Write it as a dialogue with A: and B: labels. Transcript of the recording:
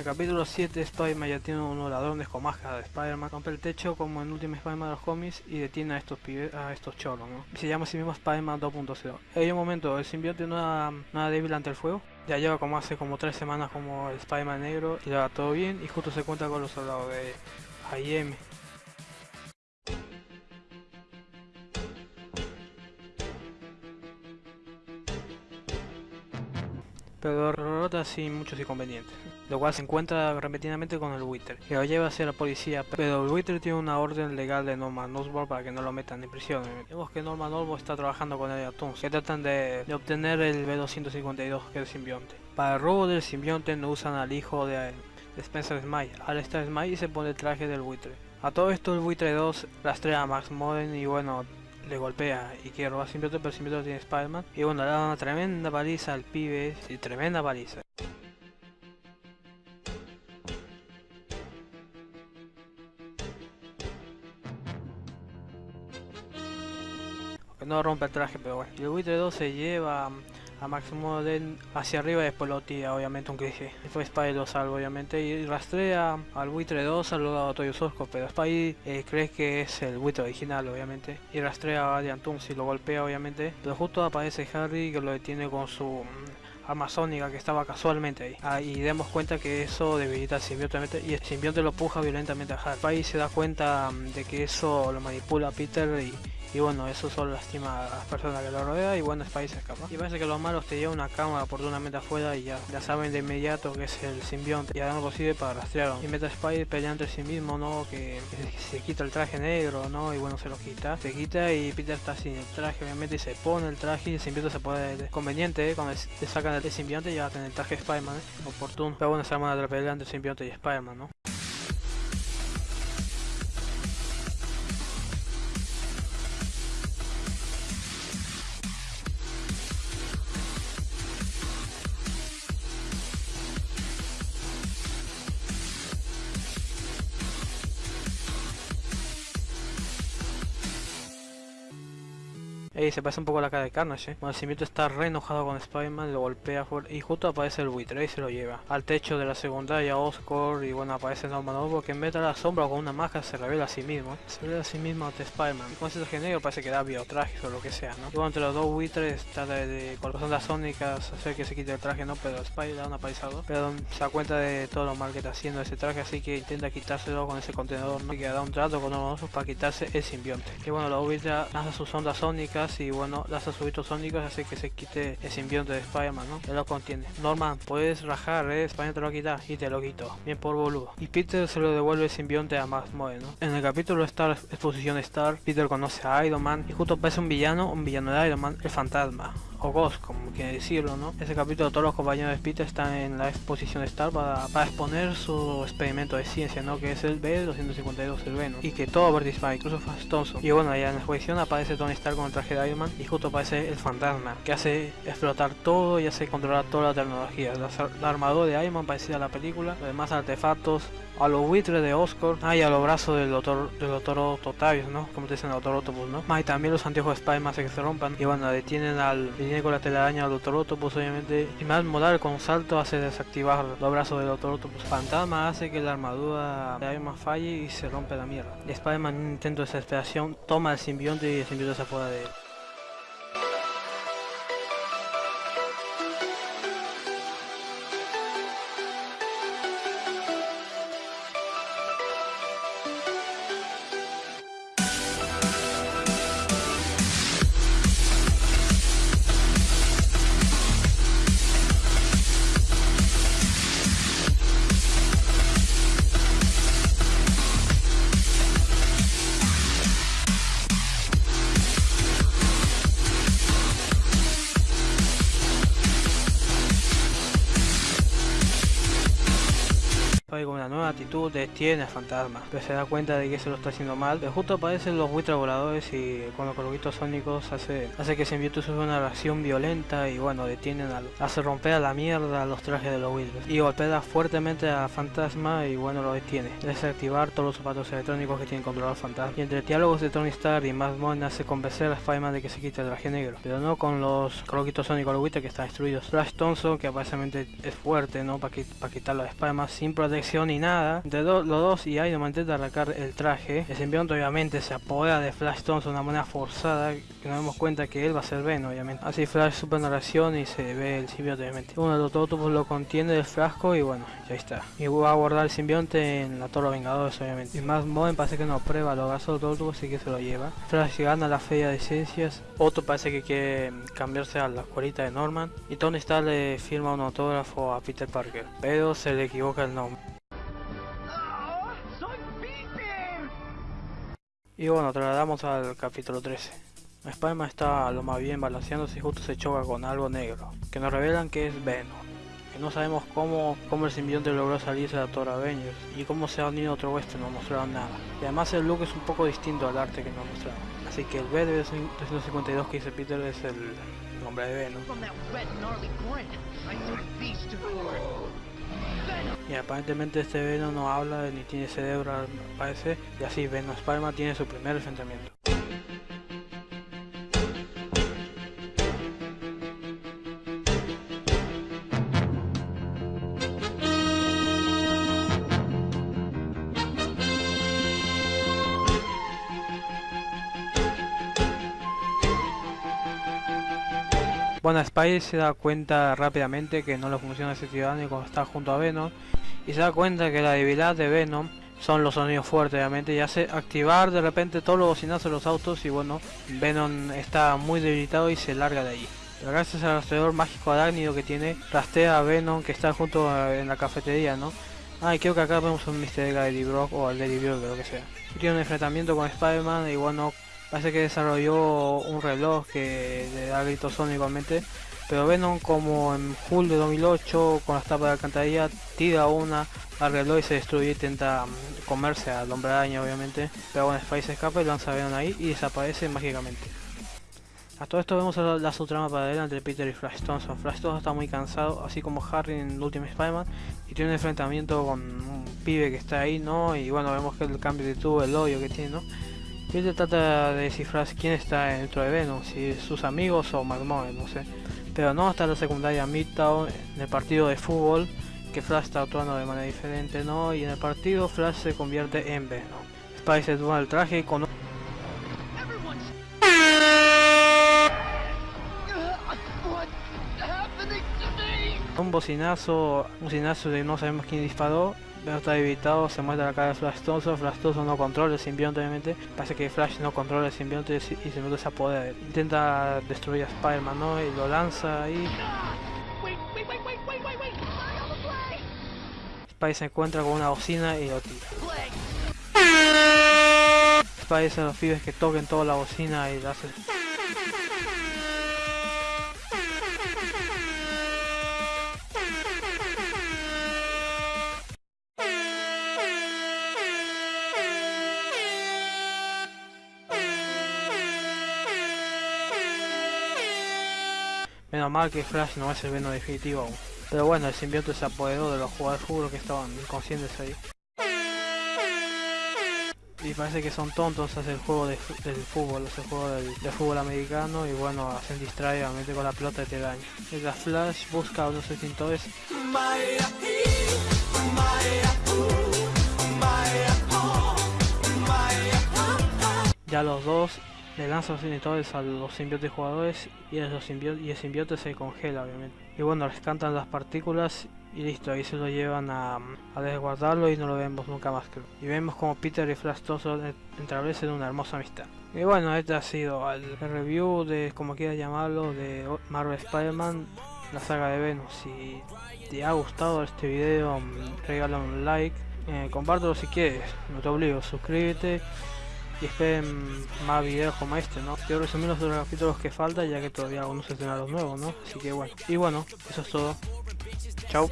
A: el capítulo 7 Spider-Man ya tiene unos ladrones con máscara de Spider-Man, rompe el techo como en Último Spider-Man de los cómics y detiene a estos pibes, a estos choros, ¿no? Se llama así mismo Spider-Man 2.0. En un momento, el simbionte no era nada débil ante el fuego, ya lleva como hace como tres semanas como el Spider-Man negro y le va todo bien y justo se cuenta con los soldados de IM sin muchos inconvenientes, lo cual se encuentra repentinamente con el Wither, que lo lleva hacia la policía, pero el Wither tiene una orden legal de Norman Osborn para que no lo metan en prisión. Vemos que Norman Osborn está trabajando con el Toons, que tratan de, obtener el B252, que es el simbionte. Para el robo del simbionte no usan al hijo de, Spencer Smile, al estar Smile se pone el traje del Wither. A todo esto el Wither 2 rastrea a Max Modern y bueno, le golpea y quiere robar simbionte, pero el simbionte tiene Spider-Man. Y bueno, le da una tremenda paliza al pibe, sí, tremenda paliza. no rompe el traje, pero bueno. Y el buitre 2 se lleva a Max Modern hacia arriba y después lo tira obviamente un cliché. Después Spy lo salva obviamente y rastrea al buitre 2 al lado de Toyo Sosco, pero Spy eh, cree que es el buitre original obviamente y rastrea a Valiant y lo golpea obviamente, pero justo aparece Harry que lo detiene con su amazónica que estaba casualmente ahí. Ah, y demos cuenta que eso debilita al simbionte y el simbionte lo puja violentamente a Harry. Spy se da cuenta mm, de que eso lo manipula a Peter y bueno, eso solo lastima a las personas que lo rodean y bueno, Spidey se escapa. Y parece que los malos te llevan una cámara oportunamente afuera y ya, ya saben de inmediato que es el simbionte y harán lo posible para rastrearlo. Y meta Spidey pelea entre sí mismo, ¿no? Que, se quita el traje negro, ¿no? Y bueno, se lo quita. Se quita y Peter está sin el traje, obviamente, y se pone el traje y el simbionte se puede... conveniente, ¿eh? Cuando le sacan el simbionte ya va a tener el traje de Spider-Man, ¿eh? Oportuno. Pero bueno, se arma la pelea entre el simbionte y Spider-Man, ¿no? Ey, se parece un poco la cara de Carnage, ¿eh? Simito está re enojado con Spider-Man, lo golpea y justo aparece el buitre y se lo lleva. Al techo de la secundaria, Oscar y bueno, aparece Norman Osborn que en vez de la sombra con una máscara se revela a sí mismo. Se revela a sí mismo ante Spider-Man. Con ese genérico parece que da biotrajes o lo que sea, ¿no? Y entre los dos buitres trata de, de con las ondas sónicas hacer que se quite el traje, ¿no? Pero Spider da una paisado. Pero se da cuenta de todo lo mal que está haciendo ese traje, así que intenta quitárselo con ese contenedor, ¿no? Y que da un trato con Norman Osborn para quitarse el simbionte. Y bueno, los buitres lanzan sus ondas sónicas y bueno, las subitos sónicos hace que se quite el simbionte de Spider-Man, ¿no? Que lo contiene. Norman, puedes rajar, eh, Spider-Man te lo quita y te lo quito. Bien por boludo. Y Peter se lo devuelve el simbionte a Max Moe. En el capítulo Star, exposición Star, Peter conoce a Iron Man y justo aparece un villano, un villano de Iron Man, el fantasma o Ghost, como quiere decirlo, ¿no? Ese capítulo todos los compañeros de Peter están en la exposición Star para, exponer su experimento de ciencia, ¿no? Que es el B252, el Venom, y que todo participa, incluso Fast Thompson. Y bueno, allá en la exposición aparece Tony Stark con el traje de Iron Man y justo aparece el fantasma, que hace explotar todo y hace controlar toda la tecnología. La, armadura de Iron Man parecida a la película, los demás artefactos, a los buitres de Oscar, ah, y a los brazos del doctor, del doctor Octavius, ¿no? Como te dicen el doctor ¿no? Ah, y también los anteojos de Spider-Man que se rompan. Y bueno, detienen al viene con la telaraña al Doctor Octopus obviamente y más modal con salto hace desactivar los brazos del Doctor Octopus. Fantasma hace que la armadura de Iron Man falle y se rompe la mierda. Spider-Man intento de desesperación toma el simbionte y el simbionte se afuera de él. Con una nueva actitud detiene al fantasma, pero se da cuenta de que se lo está haciendo mal. Pero justo aparecen los buitres voladores y con los coloquitos sónicos hace, hace que Symbiote sufra una reacción violenta y bueno, detienen al, hace romper a la mierda los trajes de los buitres y golpea fuertemente al fantasma y bueno, lo detiene. Desactivar todos los zapatos electrónicos que tienen controlado fantasma. Y entre diálogos de Tony Stark y Matt Bond hace convencer a Spider-Man de que se quite el traje negro, pero no con los coloquitos sónicos los buitres que están destruidos. Flash Thompson, que aparentemente es fuerte, ¿no? Para quitarlo de Spider-Man sin protección ni nada. De los dos y Iron Man intenta arrancar el traje. El simbionte obviamente se apodera de Flash Thompson de una manera forzada. Que nos damos cuenta que él va a ser Ben, obviamente. Así Flash super narración y se ve el simbionte, obviamente. Uno de los Autobus lo contiene del frasco y bueno, ya está. Y va a guardar el simbionte en la Torre Vengadores, obviamente. Y más Moen parece que no prueba los gasos Autobus, así que se lo lleva. Flash gana la feria de ciencias. Otto parece que quiere cambiarse a la escuelita de Norman. Y Tony Stark le firma un autógrafo a Peter Parker, pero se le equivoca el nombre. Y bueno, trasladamos al capítulo 13. Spider-Man está lo más bien balanceándose y justo se choca con algo negro, que nos revelan que es Venom. Que no sabemos cómo, cómo el simbionte logró salirse de la Torre Avengers y cómo se ha unido a otro oeste, no mostraron nada. Y además el look es un poco distinto al arte que nos mostraron. Así que el B de 352 que dice Peter es el nombre de Venom. Y aparentemente este Venom no habla ni tiene cerebro parece y así Venom Spider-Man tiene su primer enfrentamiento. Bueno, Spidey se da cuenta rápidamente que no le funciona ese ciudadano y cuando está junto a Venom y se da cuenta que la debilidad de Venom son los sonidos fuertes obviamente y hace activar de repente todos los bocinazos de los autos y bueno, Venom está muy debilitado y se larga de. Pero gracias al rastreador mágico arácnido que tiene, rastrea a Venom que está junto en la cafetería, ¿no? Ah, creo que acá vemos un Mr. Eddie Brock o al Eddie Brock, lo que sea. tiene un enfrentamiento con Spider-Man y bueno, Parece que desarrolló un reloj que le da gritos son igualmente. Pero Venom como en julio de 2008 con las tapas de alcantarilla tira una al reloj y se destruye intenta mm, comerse al hombre araña obviamente. Pero bueno, Spy se escapa y lanza a Venom ahí y desaparece mágicamente. A todo esto vemos la subtrama paralela entre Peter y Flash Thompson. Flash Thompson está muy cansado, así como Harry en Ultimate Spider-Man, y tiene un enfrentamiento con un pibe que está ahí, ¿no? Y bueno, vemos que el cambio de tubo, el odio que tiene, ¿no? Peter trata de descifrar quién está dentro de Venom, si sus amigos o McMahon, no sé. Pero no hasta la secundaria Midtown, en el partido de fútbol, que Flash está actuando de manera diferente, ¿no? Y en el partido Flash se convierte en Venom. Spice se toma el traje y con un bocinazo, un bocinazo de no sabemos quién disparó, pero está evitado, se muestra la cara de Flash Thompson, Flash Thompson no controla el simbionte obviamente, parece que Flash no controla el simbionte y se apodera, intenta destruir a Spider-Man ¿no? y lo lanza ahí. Spider se encuentra con una bocina y lo tira. Spider dice a los pibes que toquen toda la bocina y lo hace Menos mal que Flash no es el Venom definitivo aún. Pero bueno, el simbionte se apoderó de los jugadores de fútbol que estaban inconscientes ahí. Y parece que son tontos hacer el juego del fútbol, el juego del, fútbol americano y bueno, hacen distraer obviamente con la pelota de daño. La Flash busca a unos extintores. Ya los dos le lanza los inhibidores a los simbiotes jugadores y el, y el simbiote se congela obviamente. Y bueno, rescantan las partículas y listo, ahí se lo llevan a, a desguardarlo y no lo vemos nunca más creo. Y vemos como Peter y Flash todos establecen una hermosa amistad. Y bueno, este ha sido el review de, como quieras llamarlo, de Marvel Spider-Man, la saga de Venom. Si te ha gustado este video, regala un like, eh, compártelo si quieres, no te obligo, suscríbete y esperen más videos como este, ¿no? Quiero resumir los otros capítulos que faltan ya que todavía aún no se los nuevos, ¿no? Así que bueno. Y bueno, eso es todo. Chao.